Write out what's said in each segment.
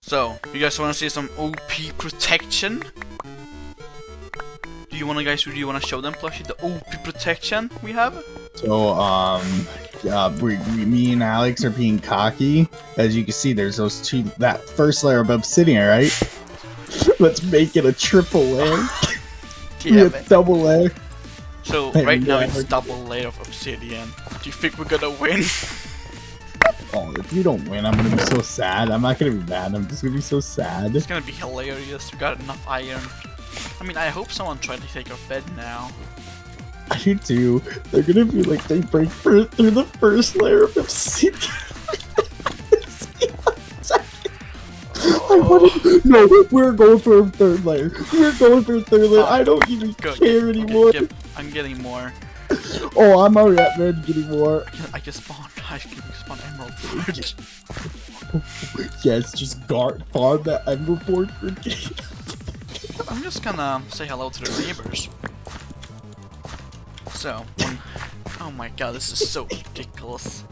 So, you guys want to see some OP protection? Do you want to guys? Do you want to show them plushie the OP protection we have? So, um, uh, we, we, me and Alex are being cocky. As you can see, there's those two, that first layer of obsidian, right? Let's make it a triple layer. Yeah, a double layer. So right now it's double layer of obsidian. Do you think we're gonna win? Oh, if you don't win, I'm gonna be so sad. I'm not gonna be mad. I'm just gonna be so sad. It's gonna be hilarious. We got enough iron. I mean, I hope someone tried to take our bed now. I do too. They're gonna be like they break through the first layer of obsidian. I No, we're going for a third layer. We're going for a third layer. I don't even Good. care anymore. I'm getting more. Oh, I'm already at man getting more. I can spawn. I can spawn emerald fruit. Yes, just guard farm that emerald forge for I'm just gonna say hello to the neighbors. So, when- oh my god, this is so ridiculous.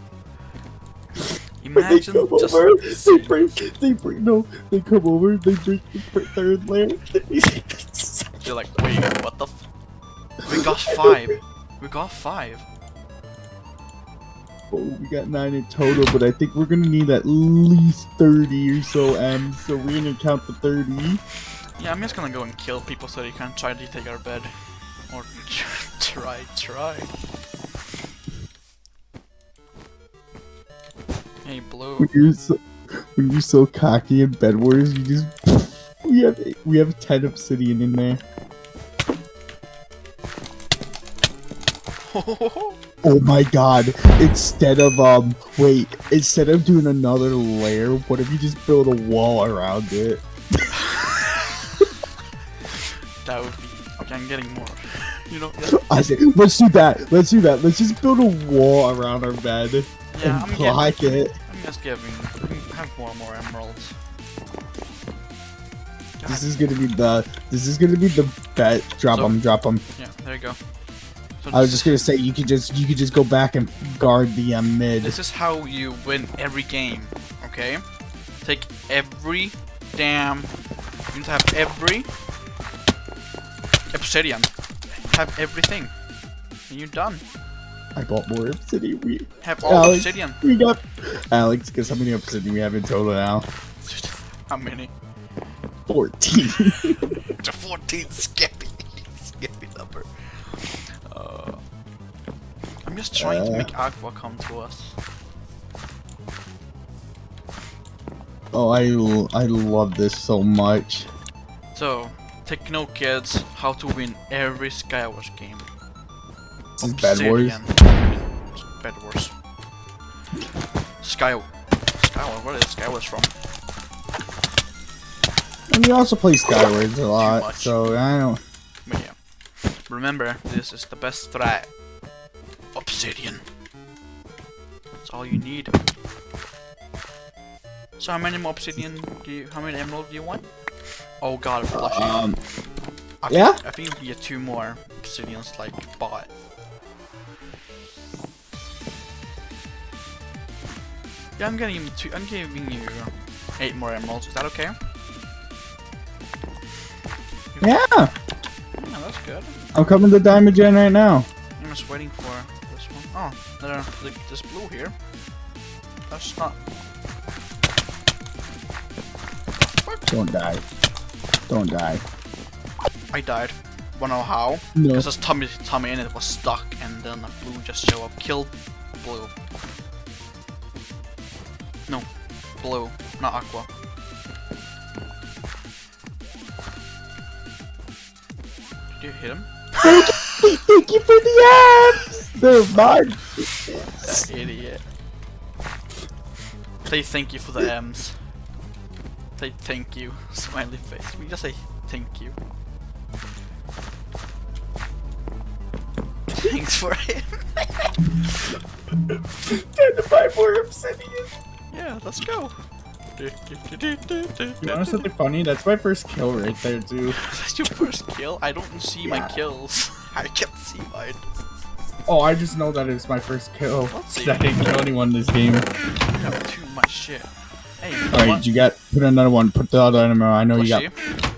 They Imagine come just over, they break, they break, no, they come over, they break the third layer. You're like, wait, what the f- oh We got five. We got five. Oh, we got nine in total, but I think we're gonna need at least 30 or so M's, so we're gonna count the 30. Yeah, I'm just gonna go and kill people so they can try to take our bed. Or try, try. Hey, Blue. When you're so, when you're so cocky in Bed Wars, you just we have we have 10 obsidian in there. Oh my god! Instead of um, wait, instead of doing another layer, what if you just build a wall around it? that would be. Okay, I'm getting more. You know, I say, let's do that. Let's do that. Let's just build a wall around our bed yeah, and I'm getting. block it. I'm just giving. Have more more emeralds. God, This is gonna be the. This is gonna be the bet. Drop So- them. Drop them. yeah, there you go. So I was just gonna say you could just you could just go back and guard the um, mid. This is how you win every game, okay? Take every damn. You need to have every obsidian. Have everything. And you're done. I bought more obsidian. We Have all Alex. obsidian. we got Alex. Guess how many obsidian we have in total now? How many? Fourteen. The 14 Skippy. Skippy I'm just trying to Uh. make Aqua come to us. oh, I, I love this so much. So, take note, kids, how to win every Skywars game. This is Bed Wars. Bed Wars. Sky. Skywars. Where is Skywars from? And we also play Skywars a lot, so I don't. But yeah. Remember, this is the best strat. Obsidian. That's all you need. So how many more obsidian do you? How many emerald do you want? Oh god, plushie. Um, I yeah? Think, I think you get two more obsidians like bought. Yeah, I'm getting two. I'm giving you eight more emeralds. Is that okay? yeah. Yeah, that's good. I'm coming to Diamond Gen right now. I'm just waiting for this one. Oh, there, th- this blue here. That's not. Don't die. Don't die. I died. Wanna know how? No. Because this tummy, tummy in it was stuck, and then the blue just show up, killed blue. No, blue, not aqua. Did you hit him? Thank you for the abs. They're mine. That idiot. Say thank you for the M's. Say thank you. Smiley face. We just say thank you. Thanks for it. Time to buy more obsidian. yeah, let's go. You know something funny? That's my first kill right there, too. That's your first kill? I don't see my kills. I can't see mine. Oh, I just know that it's my first kill. Let's. I didn't kill anyone in this game. You too much shit. Hey, you All right, what? you got put another one. Put the other animal. I know you got. Plushy?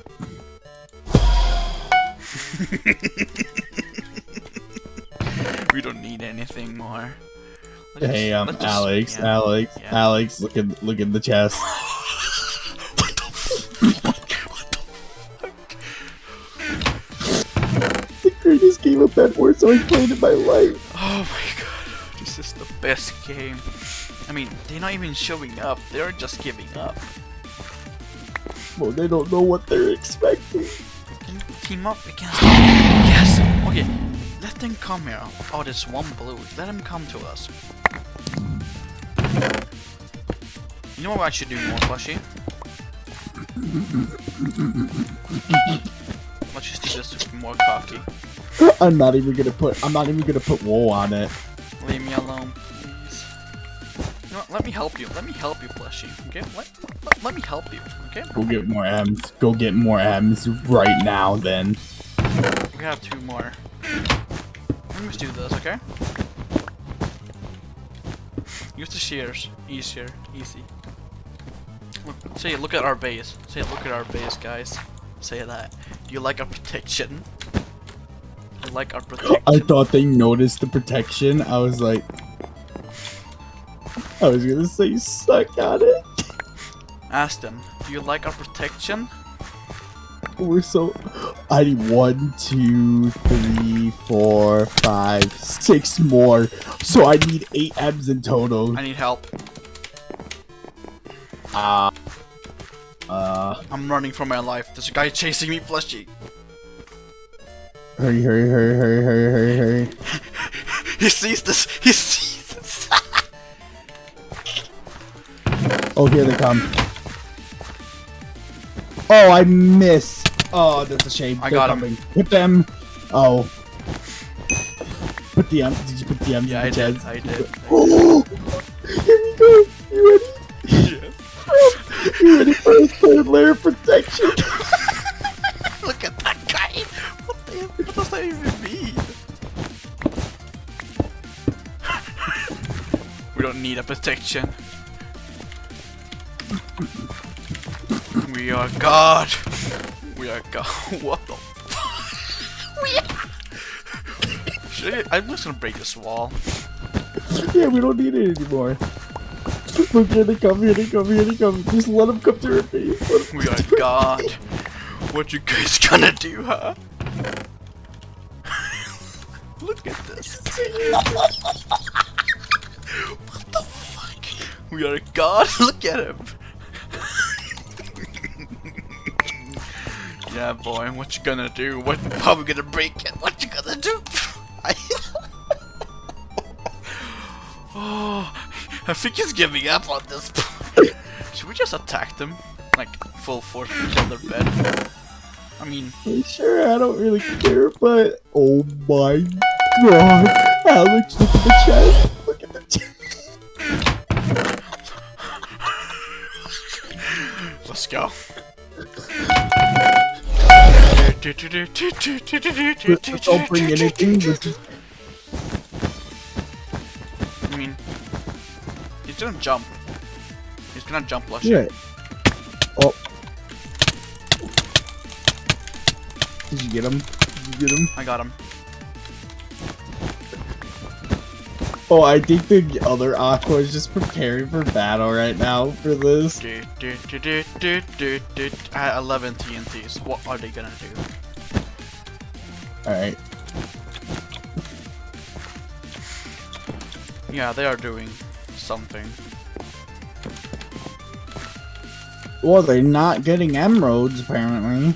we don't need anything more. Let's Hey, just- um, just- Alex, yeah. Alex, Yeah. Alex. Look at look at the chest. game of Wars I've played in my life. Oh my god, this is the best game. I mean, they're not even showing up, they're just giving up. Well, they don't know what they're expecting. Can you team up against Yes! Okay, let them come here. Oh, there's one blue. Let them come to us. You know what I should do more, Flushy? Let's just do this more cocky. I'm not even gonna put. I'm not even gonna put wool on it. Leave me alone, please. You know what? Let me help you. Let me help you, Flushy. Okay? Let, let, let me help you. Okay? Go get more M's. Go get more M's right now. Then. We have two more. Let me just do this, okay? Use the shears. Easier. Easy. Look, say, look at our base. Say, look at our base, guys. Say that. Do you like our protection? I like our protection. I thought they noticed the protection. I was like. I was gonna say suck at it. Ask them. Do you like our protection? We're so. I need one, two, three, four, five, six more. So I need eight M's in total. I need help. Uh. Uh. I'm running for my life. There's a guy chasing me, Flushy. Hurry, hurry, hurry, hurry, hurry, hurry, hurry. He sees this. He sees this. Oh, here they come. Oh, I miss! Oh, that's a shame. I They're got coming. Hit them. Oh. Put the M. Did you put the M's yeah, I did. I did. Oh, here we go. You ready? Yeah. You ready for a third layer of protection? need a protection. We are God! We are God. What the We are- I'm just gonna break this wall. yeah, we don't need it anymore. Here they come, here they come, here they come. Just let them come to our base. Let 'em We are God. What you guys gonna do, huh? Look at this. We are a God. Look at him. yeah, boy. What you gonna do? What? How we gonna break it? What you gonna do? I oh, I think he's giving up on this. Should we just attack them? Like full force kill their bed? I mean, Sure, I don't really care, but oh my god, Alex. Look at the chest. Don't bring anything. I mean, he's gonna jump. He's gonna jump, Lush. Yeah. Oh. Did you get him? Did you get him? I got him. Oh, I think the other Aqua is just preparing for battle right now for this. Du- du- du- du- du- du- du- I had 11 TNTs. What are they gonna do? Alright. Yeah, they are doing something. Well, they're not getting emeralds apparently.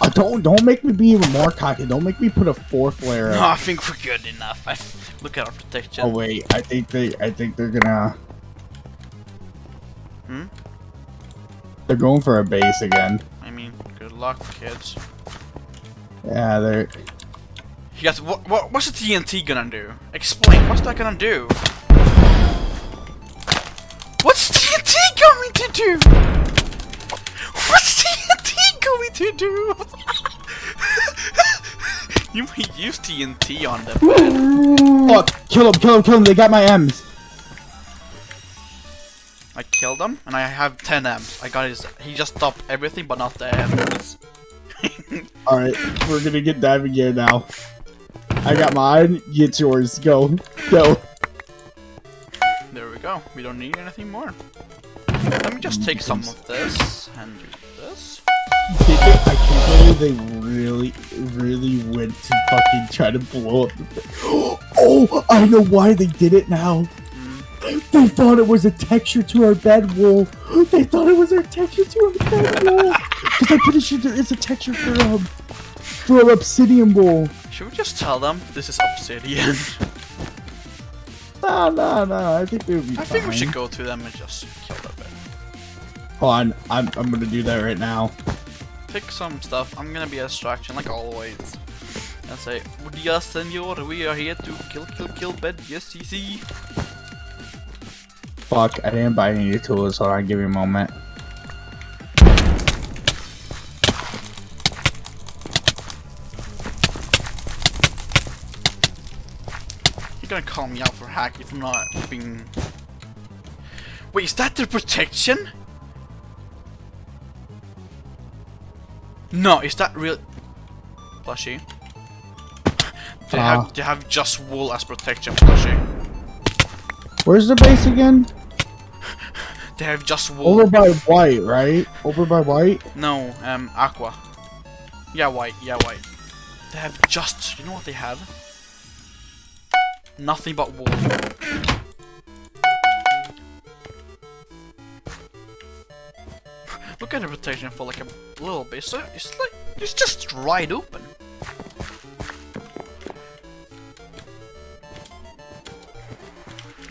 Uh, don't don't make me be even more cocky. Don't make me put a fourth layer. No. I think we're good enough. I look at our protection. Oh wait, I think they I think they're gonna. Hmm? They're going for a base again. I mean, good luck, kids. Yeah, they're. You guys, what, what, what's the TNT gonna do? Explain. What's that gonna do? What's TNT going to do? What's TNT going to do? You might use TNT on them. Fuck! Kill him! Kill him! Kill him! They got my M's. I killed him, and I have 10 M's. I got his. He just stopped everything, but not the M's. All right, we're gonna get diving gear now. I got mine. Get yours. Go. Go. There we go. We don't need anything more. Let me just take some of this and do this. Did they, I can't believe they really, really went to fucking try to blow up the Oh, I know why they did it now. They thought it was a texture to our bed wool. They thought it was our texture to our bed wool. Because I'm pretty sure there is a texture for um for our obsidian wool. Should we just tell them this is obsidian? Nah, nah, nah. I think they would be I think we should go to them and just kill them. Hold on, I'm I'm gonna do that right now. Pick some stuff. I'm gonna be a distraction like always. And say, Yes, senor, we are here to kill, kill, kill bed. Yes, easy. Fuck, I didn't buy any tools. Hold on, give me a moment. You're gonna call me out for hack if I'm not being. Wait, is that their protection? No, is that real? Plushie. They Ah. have they have just wool as protection, plushie. Where's the base again? They have just wool. Over by white, right? Over by white. No, um, aqua. Yeah, white. Yeah, white. They have just. You know what they have? Nothing but wool. Look at the protection for like a little bit. So it's like it's just right open.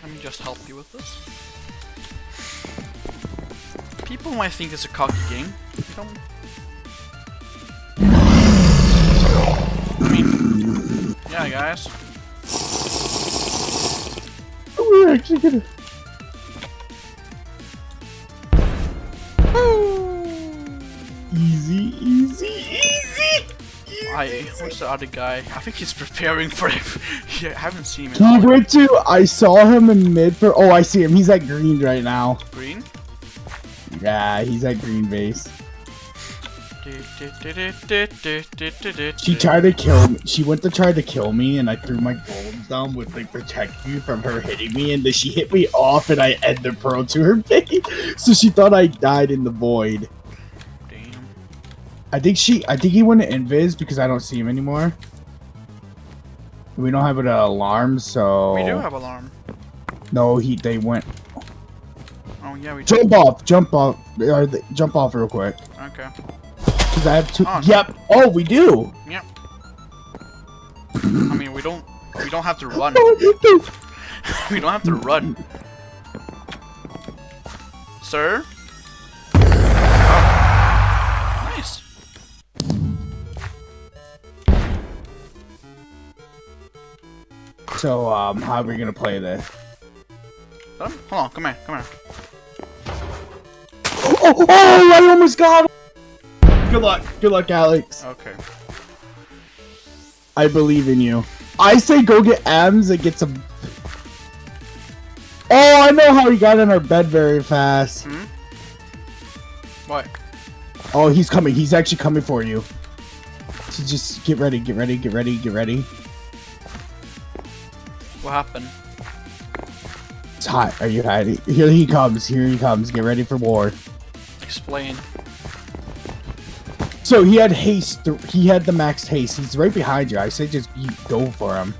Let me just help you with this. People might think it's a cocky game. Don't I mean, yeah, guys. We're actually gonna. Easy, easy, easy. I what's the other guy? I think he's preparing for it. yeah, I haven't seen him He went to. I saw him in mid for. Oh, I see him. He's at green right now. Yeah, he's at green base. She tried to kill me. She went to try to kill me, and I threw my golems down with like protect me from her hitting me, and then she hit me off, and I end the pearl to her face. So she thought I died in the void. Damn. I think she. I think he went to invis because I don't see him anymore. We don't have an alarm, so We do have alarm. no. He they went. Oh yeah, we. Jump off! Jump off! Or jump off real quick. Okay. Cause I have two. Oh. Yep. Oh, we do. Yep. I mean, we don't. We don't have to run. we don't have to run. Sir. Oh. Nice. So um, how are we gonna play this? Let Hold on. Come here. Come here. Oh, oh, I almost got him. Good luck. Good luck, Alex. Okay. I believe in you. I say go get M's and get some. Oh, I know how he got in our bed very fast. Hmm. What? Oh, he's coming. He's actually coming for you. So just get ready, get ready, get ready, get ready. What happened? It's hot. Are you hiding? Here he comes. Here he comes. Get ready for war. Explain. So he had haste. He had the max haste. He's right behind you. I say just go for him.